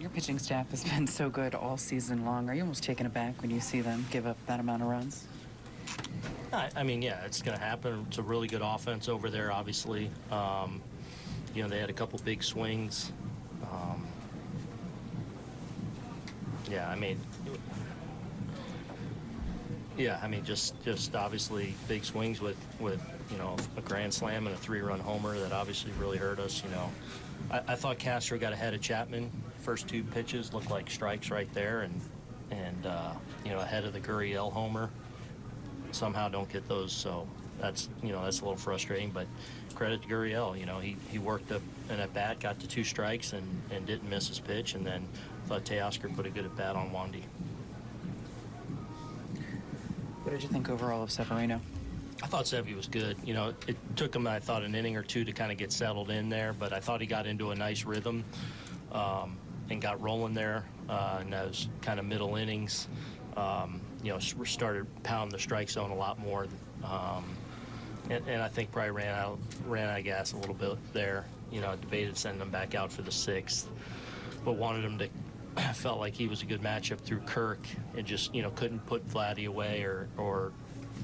Your pitching staff has been so good all season long. Are you almost taken aback when you see them give up that amount of runs? I, I mean, yeah, it's going to happen. It's a really good offense over there, obviously. Um, you know, they had a couple big swings. Um, yeah, I mean, yeah, I mean, just just obviously big swings with with you know a grand slam and a three-run homer that obviously really hurt us. You know, I, I thought Castro got ahead of Chapman. First two pitches looked like strikes right there, and and uh, you know ahead of the Gurriel homer somehow don't get those. So that's you know that's a little frustrating. But credit to Gurriel, you know he, he worked up an at bat, got to two strikes, and, and didn't miss his pitch. And then thought Teoscar put a good at bat on Wandy. What did you think overall of Severino? I thought Sevy was good. You know, it took him, I thought, an inning or two to kind of get settled in there, but I thought he got into a nice rhythm um, and got rolling there uh, in those kind of middle innings. Um, you know, started pounding the strike zone a lot more. Um, and, and I think probably ran out, ran out of gas a little bit there. You know, debated sending him back out for the sixth, but wanted him to. I felt like he was a good matchup through Kirk, and just you know couldn't put Vladdy away or or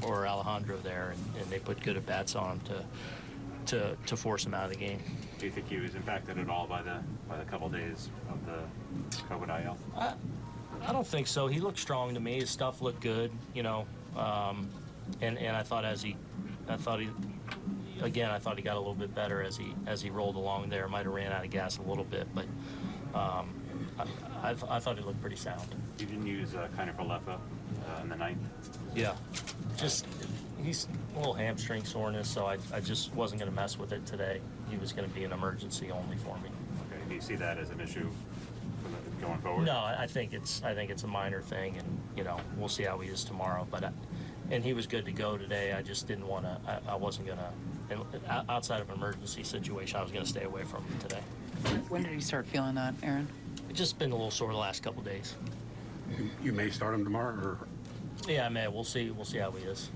or Alejandro there, and, and they put good at bats on him to to to force him out of the game. Do you think he was impacted at all by the by the couple days of the COVID IL? I, I don't think so. He looked strong to me. His stuff looked good, you know. Um, and and I thought as he, I thought he, again, I thought he got a little bit better as he as he rolled along there. Might have ran out of gas a little bit, but um, I, I, th- I thought he looked pretty sound. You didn't use uh, Kiner Falefa uh, in the ninth. Yeah. Just he's a little hamstring soreness, so I, I just wasn't going to mess with it today. He was going to be an emergency only for me. Okay. Do you see that as an issue going forward? No, I I think it's I think it's a minor thing, and you know we'll see how he is tomorrow. But I, and he was good to go today. I just didn't want to. I, I wasn't gonna. And outside of an emergency situation, I was gonna stay away from him today. When did you start feeling that, Aaron? It's just been a little sore the last couple days. You may start him tomorrow, or Yeah, man, we'll see. We'll see how he is.